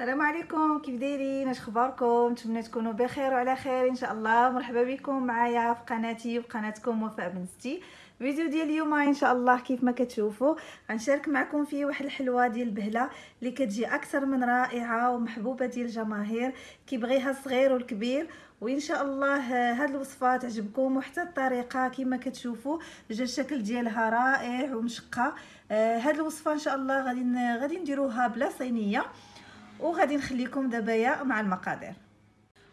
السلام عليكم كيف دايرين؟ اش اخباركم؟ نتمنى تكونوا بخير وعلى خير إن شاء الله. مرحبا بكم معايا في قناتي وقناتكم وفاء بنستي الفيديو ديال اليوم إن شاء الله كيف ما كتشوفوا غنشارك معكم فيه واحد الحلوة ديال البهلة اللي كتجي أكثر من رائعة ومحبوبة ديال الجماهير. كيبغيها الصغير والكبير. وإن شاء الله هاد الوصفة تعجبكم وحتى الطريقة كما كتشوفوا جا الشكل ديالها رائع ومشقة. هاد الوصفة إن شاء الله غادي غادي نديروها بلا صينية. وغادي نخليكم دابا مع المقادير.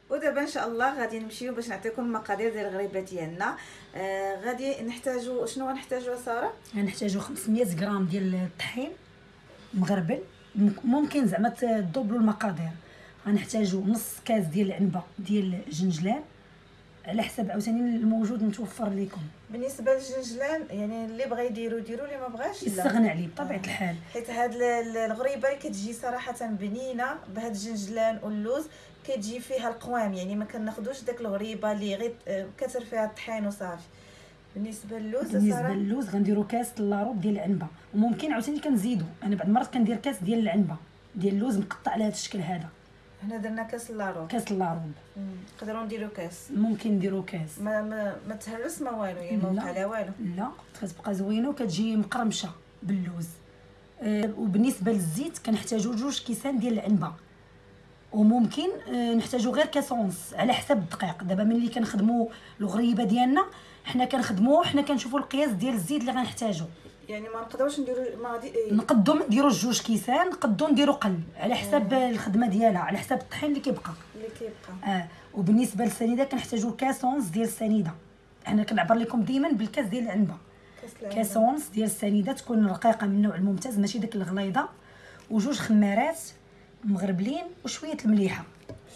ودابا إن شاء الله غادي نمشيو باش نعطيكم المقادير ديال الغريبة ديالنا. آه غادي نحتاجو شنو غنحتاجو سارة؟ غنحتاجو 500 غرام ديال الطحين مغربل. ممكن زعما تدوبلوا المقادير. غنحتاجو نص كاس ديال العنبة ديال الجنجلان على حسب عاوتاني الموجود متوفر لكم بالنسبة للجنجلان يعني اللي بغى يديرو ديرو اللي ما بغاش يستغنى عليه بطبيعة آه. الحال. حيت هاد الغريبة اللي كتجي صراحة بنينة بهاد الجنجلان واللوز كتجي فيها القوام. يعني ما كناخذوش داك الغريبة اللي غير آه، كثر فيها الطحين وصافي. بالنسبة للوز بالنسبة للوز غنديرو كاس لاروب ديال العنبة. وممكن عاوتاني كنزيدو. أنا بعض المرات كندير كاس ديال العنبة. ديال اللوز مقطع على هذا الشكل هذا. هنا درنا كاس لاروب كاس لاروب نقدروا نديرو كاس. ممكن نديرو كاس. ما ما, ما تهرس ما والو يعني ما وقع لا والو. لا كتبقى زوينة وكتجي مقرمشة باللوز. أه وبالنسبة للزيت كنحتاجو جوج كيسان ديال العنبة. وممكن أه نحتاجو غير كاسونس على حسب الدقيق. دابا ملي كنخدموا الغريبة ديالنا حنا كنخدموا حنا كنشوفوا القياس ديال الزيت اللي غنحتاجو. يعني ما نقدروش نديرو ما غادي إيه. نقدو نديرو جوج كيسان نقدو نديرو قل على آه. الخدمة ديالها على حسب الطحين اللي كيبقى. اللي كيبقى. آه. وبالنسبة للسنيده كنحتاجو كاسونس ديال السنيده أنا كنعبر لكم ديما بالكاس ديال العنبة. كاسونس ديال السنيده تكون رقيقة من النوع الممتاز ماشي داك الغليظة. وجوج خمارات مغربلين وشوية المليحة.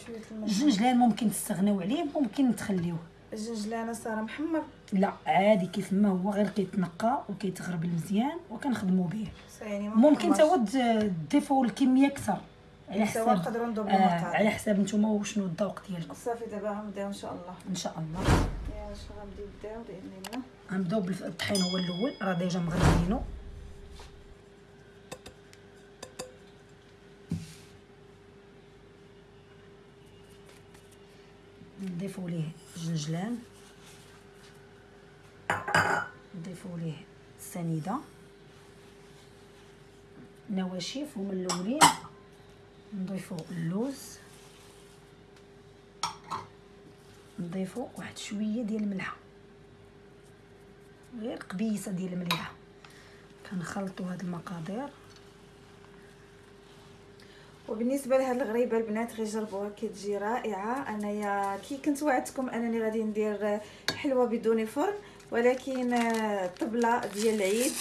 شوية المليحة. الجنجلان ممكن تستغناو عليه ممكن تخليوه. الجنجلانه صار محمر لا عادي كيف ما هو غير كيتنقى وكيتغربل مزيان وكنخدموا به يعني ممكن تا تضيفوا الكميه أكثر. على حساب نقدروا ندوبوا آه على حساب نتوما وشنو الذوق ديالكم. صافي دابا غنبداو إن شاء الله. إن شاء الله. يا واش غنبداو؟ نبداو بإذن الله. غنبداو بالطحين هو الأول. راه ديجا مغربينو نضيفوا ليه الجنجلان نضيفوا ليه السنيده نواشف هما الاولين نضيفوا اللوز. نضيفوا واحد شوية ديال الملحة. غير قبيصة ديال المليحة. كنخلطوا هاد المقادير. وبالنسبة لهاد الغريبة البنات غير جربوها كتجي رائعة. أنايا كي كنت وعدتكم أنني غادي ندير حلوة بدون فرن ولكن الطبله ديال العيد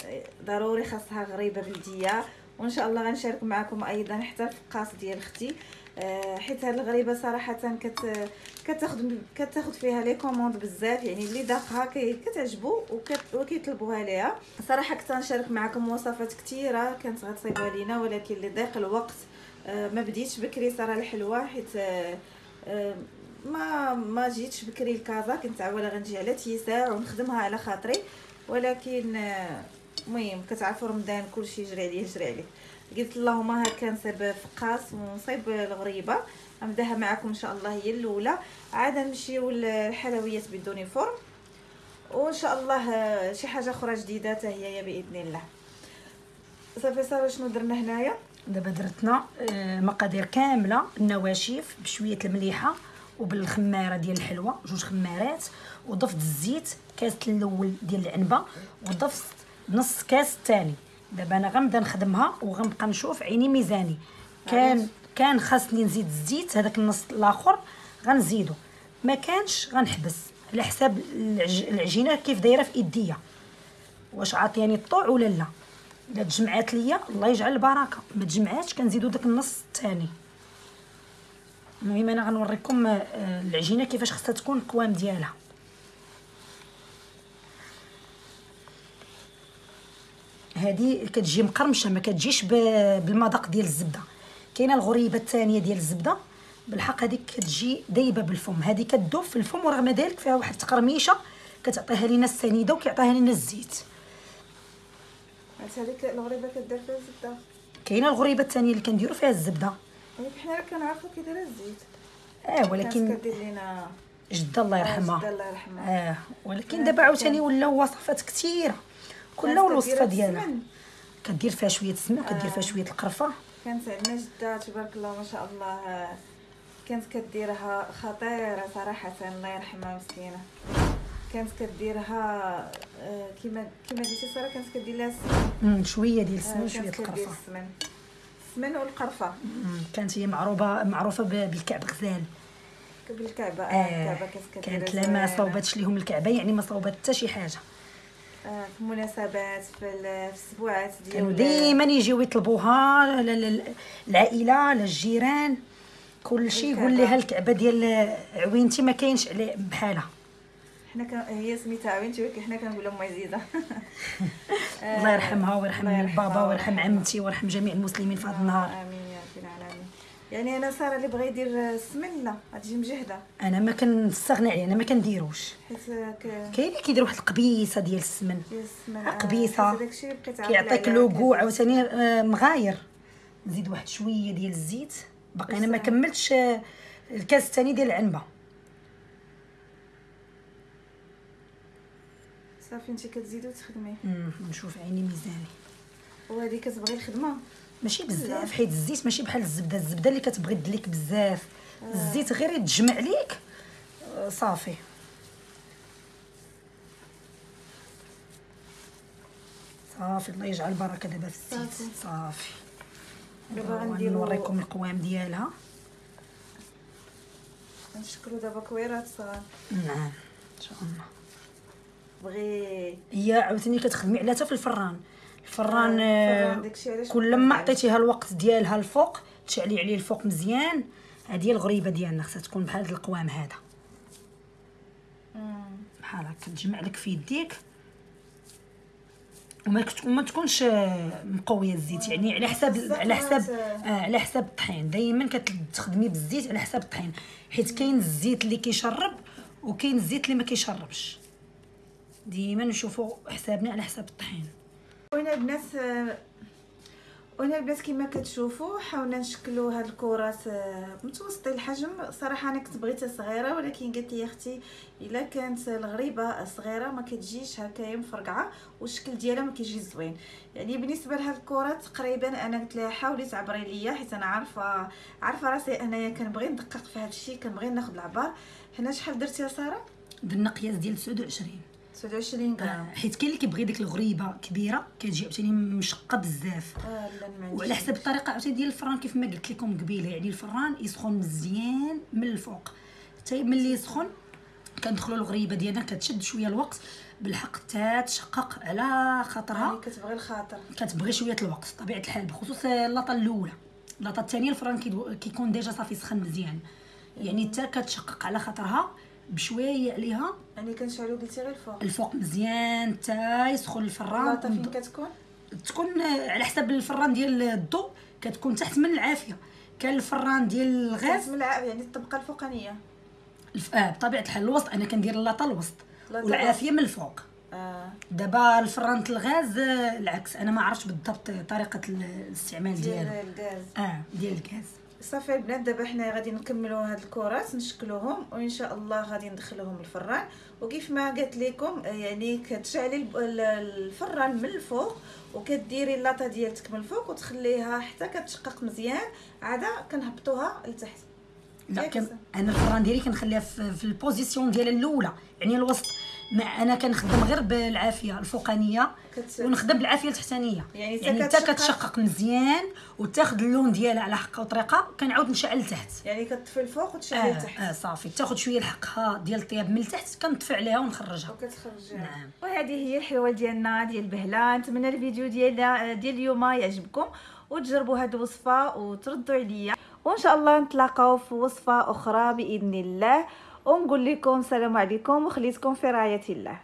ضروري خاصها غريبة بلدية. وإن شاء الله غنشارك معكم أيضا حتى الفقاس ديال أختي. حيت هاد الغريبة صراحة كت كتاخذ كتاخذ فيها les commandes بزاف يعني اللي داقها كتعجبو وكيطلبوها ليها. صراحة كنت نشارك معكم وصفات كثيره كانت غتصيبها لينا ولكن لضيق الوقت آه، ما بديتش بكري صرا الحلوه حيت آه، آه، ما ما جيتش بكري لكازا كنت عاوله غنجي على تيساع ونخدمها على خاطري. ولكن المهم كتعرفوا رمضان كلشي يجري عليه يجري عليه. قلت اللهم هكا نصيب فقاس ونصيب الغريبة. نبداها معكم إن شاء الله هي الأولى. عاد نمشيو للحلويات بدون فرن. وإن شاء الله شي حاجة أخرى جديدة حتى هي بإذن الله. صافي صافي شنو درنا هنايا؟ دابا درتنا آه، كاملة النواشف بشوية المليحة وبالخمارة ديال الحلوة جوج خمارات وضفت الزيت كاس الأول ديال العنبة وضفت نص كاس الثاني دابا أنا غنبدأ نخدمها وغنبقى نشوف عيني ميزاني. كان كان خاصني نزيد الزيت هذاك النص الآخر غنزيدو. ما كانش غنحبس على حساب العجينة كيف دايرة في إيديا. واش عاطياني الطوع ولا لا؟ الا تجمعات ليا الله يجعل البركة. ما تجمعاتش كنزيدو داك النص الثاني. المهم أنا غنوريكم آه، العجينة كيفاش خصها تكون القوام ديالها. هذه كتجي مقرمشة ما كتجيش بالمذاق ديال الزبدة. كاينة الغريبة الثانية ديال الزبدة. بالحق هذيك كتجي دايبة بالفم. هذه كتذوب في الفم ورغم ذلك فيها واحد التقرميشة كتعطيها لينا السنيدة وكيعطيها لينا الزيت. هذيك الغريبة كدير فيها الزبدة. كاينة الغريبة الثانية اللي كنديروا فيها الزبدة. ولكن حنا راه كنعرفو كي دايره الزيت. آه ولكن كدير لينا جدة الله آه، يرحمها. جدة الله يرحمها. آه ولكن آه، دابا عاوتاني ولاو وصفات كثيره كل كانت والوصفة ديالها. كدير فيها شوية السمن وكدير فيها آه. شوية القرفة. كانت عندنا جدة تبارك الله ما شاء الله. آه، كانت كديرها خطيرة صراحة الله يرحمها مسكينة. كانت كديرها آه، كيما كيما قلتي سارة كانت كدير لها السمن. شوية ديال آه، السمن وشويه القرفه السمن. السمن والقرفة. كانت هي معروفة معروفه بالكعب غزال. بالكعبة آه آه الكعبة كانت كانت لا ما صوبتش ليهم الكعبة يعني ما صوبت حتى شي حاجة. آه في المناسبات في ال- في السبوعات ديال كانوا ديما يجيو يطلبوها العائلة للجيران. كل شيء يقول. لها الكعبة ديال عوينتي ما كاينش عليه بحالها. حنا كان هي سميتها عوينتي ولكن حنا كنقولوا ام عزيزه آه، الله يرحمها ويرحم بابا ويرحم. عمتي ويرحم جميع المسلمين في هذا آه، النهار. آمين يا رب العالمين. يعني أنا سارة اللي بغى يدير السمن لا غتجي مجهده أنا ما كنستغنى عليه أنا ما كنديروش. حيت كاين اللي كيدير واحد القبيصة ديال السمن. ديال السمن آه، عاقلة كيعطيك لوغو كدير. عاوتاني آه، مغاير. نزيد واحد شوية ديال الزيت. باقي أنا ما. كملتش الكاس الثاني ديال العنبة. صافي انت كتزيدي وتخدمي نشوف عيني ميزاني. وهذه كتبغي الخدمة؟ ماشي. بزاف. حيت الزيت ماشي بحال الزبدة. الزبدة اللي كتبغي تدليك بزاف. الزيت غير يتجمع ليك. آه، صافي. صافي الله يجعل البركة دابا في الزيت. صافي. دابا غنديرو- نوريكم القوام ديالها. نشكلو دابا كويرات صغار. نعم إن شاء الله. بغي هي عاوتاني كتخدمي عليها حتى في الفران. الفران آه، آه، كل ما ما. عطيتيها الوقت ديالها الفوق تشعلي عليه الفوق مزيان. هذه الغريبة ديالنا خصها تكون بحال هذا القوام هذا. بحال هكا تجمع لك في يديك. وما وما تكونش آه، مقوية الزيت. يعني على حساب على حساب آه على حساب الطحين. دائما كتخدمي بالزيت على حساب الطحين. حيت كاين الزيت اللي كيشرب وكاين الزيت اللي ما كيشربش. ديما نشوفوا حسابنا على حساب الطحين. وأنا البنات وأنا البنات كما كتشوفوا حاولنا نشكلوا هاد الكرات آه، متوسطي الحجم. صراحة أنا كنت بغيتها صغيرة ولكن قالت لي أختي إلا كانت الغريبة صغيرة ما كتجيش هكايا مفرقعه والشكل ديالها ما كيجي زوين. يعني بالنسبة لهاد الكرات تقريبا أنا قلت لها حاولي تعبري ليا حيت أنا عارفة عارفة راسي أنايا كنبغي ندقق في هاد الشيء كنبغي ناخذ العبار. هنا شحال درتي يا سارة؟ درنا قياس ديال 29 29 آه غرام حيت كاين اللي كيبغي ديك الغريبة كبيرة كتجي عاوتاني مشقة بزاف. عنديش وعلى حسب الطريقة عاوتاني ديال الفران كيف ما قلت لكم قبيلة يعني الفران يسخن مزيان من الفوق. حتى ملي يسخن كندخلوا الغريبة ديالنا كتشد شوية الوقت بالحق حتى تشقق على يعني خاطرها كتبغي الخاطر. كتبغي شوية الوقت طبيعة الحال بخصوص اللاطه الأولى. اللاطه الثانية الفران كيكون ديجا صافي سخن مزيان. يعني حتى كتشقق على خاطرها. بشوية عليها. يعني كنشعلو قلتي غير الفوق. الفوق مزيان حتى يسخن الفران. فين كتكون؟ تكون على حسب الفران ديال الضوء كتكون تحت من العافية. كان الفران ديال الغاز. كتم الع- يعني الطبقة الفوقانية. الف... آه بطبيعة الحال الوسط أنا كندير اللاطة الوسط. والعافية من الفوق. آه. دابا الفران الغاز آه، العكس. أنا ما عرفتش بالضبط طريقة الاستعمال ديال ديالو. الغاز. آه ديال الغاز. صافي البنات دابا حنا غادي نكملوا هاد الكرات نشكلوهم وان شاء الله غادي ندخلوهم الفران. وكيف ما قلت لكم آه، يعني كتشعلي الفران من الفوق وكديري اللاطة ديالتك من الفوق وتخليها حتى كتشقق مزيان. عادا كنهبطوها لتحت. لا. أنا الفران ديالي كنخليها في, في البوزيسيون ديالها الأولى يعني الوسط. ما أنا كنخدم غير بالعافية الفوقانية. ونخدم بالعافية التحتانيه يعني يعني حتى حتى كتشقق. مزيان وتاخذ اللون ديالها على حقها وطريقة كنعاود نشعل لتحت. يعني كتطفي الفوق وتشعلي آه, لتحت. آه صافي. تاخذ شوية الحقها ديال الطياب من التحت كنطفي عليها ونخرجها. وكتخرج نعم. وهذه هي الحلوه ديالنا ديال البهله نتمنى الفيديو ديال ديال اليوم يعجبكم. وتجربوا هذه الوصفة وتردوا عليا. وإن شاء الله نتلاقاو في وصفة أخرى بإذن الله. ونقول لكم السلام عليكم وخليتكم في رعاية الله.